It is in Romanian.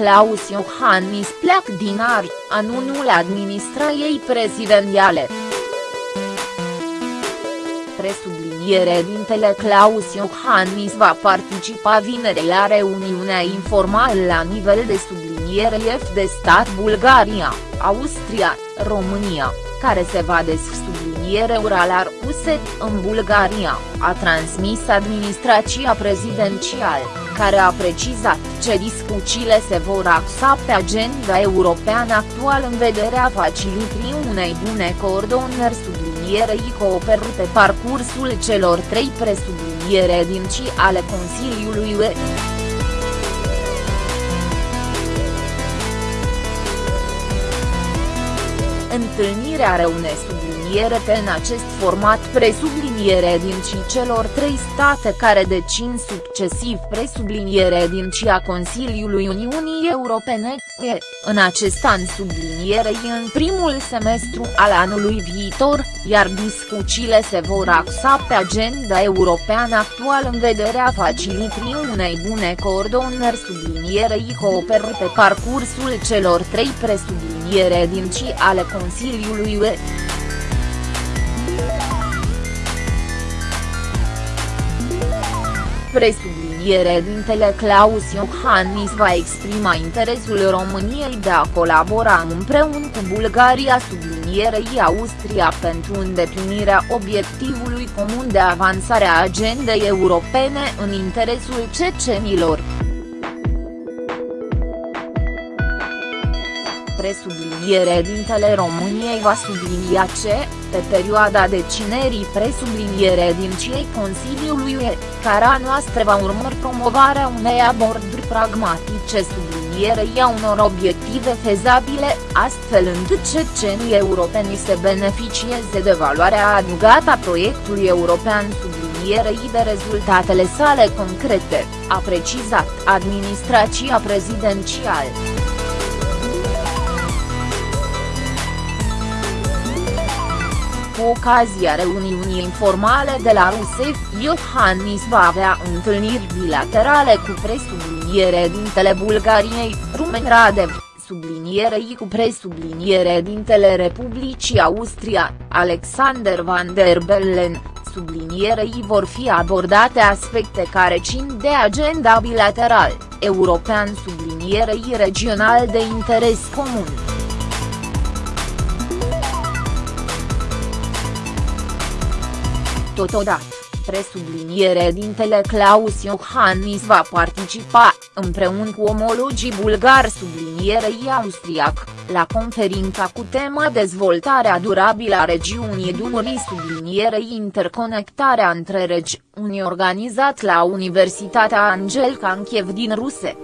Klaus Iohannis pleacă din Ari, anunul administrației prezidențiale. Presubliniere dintele Klaus Iohannis va participa vineri la reuniunea informală la nivel de subliniere F de stat Bulgaria, Austria, România, care se va subliniere uralar USE, în Bulgaria, a transmis administrația prezidențială, care a precizat ce discuțiile se vor axa pe agenda europeană actuală în vederea facilitării unei bune coordonări sublinierei cooperări pe parcursul celor trei presubliniere din ci ale Consiliului UE. Întâlnirea reune subliniere pe în acest format presubliniere din ci celor trei state care decin succesiv presubliniere din ci a Consiliului Uniunii Europene, e, în acest an sublinierei în primul semestru al anului viitor, iar discuțiile se vor axa pe agenda europeană actuală în vederea facilitării unei bune coordonări. Sublinierei cooperări pe parcursul celor trei presubliniere din ci ale Consiliului UE. Presubliniere dintele Claus Iohannis va exprima interesul României de a colabora împreună cu Bulgaria sublinierei Austria pentru îndeplinirea obiectivului comun de avansare a agendei europene în interesul cecenilor. Presubliniere dintele României va sublinia ce, pe perioada decinerii presubliniere din cei Consiliului UE, cara noastră va urmări promovarea unei aborduri pragmatice sublinierei a unor obiective fezabile, astfel încât cecenii europeni să beneficieze de valoarea adăugată a proiectului european sublinierei de rezultatele sale concrete, a precizat administrația prezidențială. Cu ocazia reuniunii informale de la Rusef, Iohannis va avea întâlniri bilaterale cu presubliniere dintele Bulgariei, Rumen Radev, sublinierei cu presubliniere dintele Republicii Austria, Alexander van der Bellen, sublinierei vor fi abordate aspecte care țin de agenda bilateral, european sublinierei regional de interes comun. Totodată, presubliniere dintele Claus Iohannis va participa, împreună cu omologii bulgari sublinierei austriac, la conferința cu tema dezvoltarea durabilă a regiunii Dunării sublinierei interconectarea între regiuni organizat la Universitatea Angel Kankiev din Ruse.